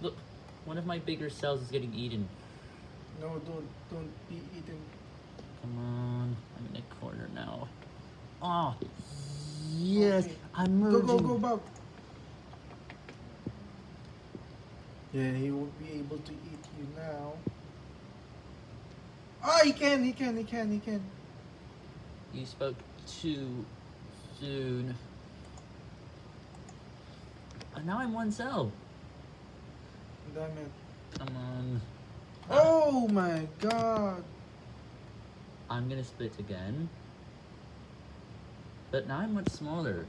Look, one of my bigger cells is getting eaten. No, don't don't be eating. Come on, I'm in the corner now. Oh, yes, Okay. I'm Go merging. go go Bob. Yeah, he won't be able to eat you now. Ah, he can, he can, he can, he can. You spoke too soon. Oh, now I'm one cell. Damn it. Come on. Oh my god. I'm gonna split again. But now I'm much smaller.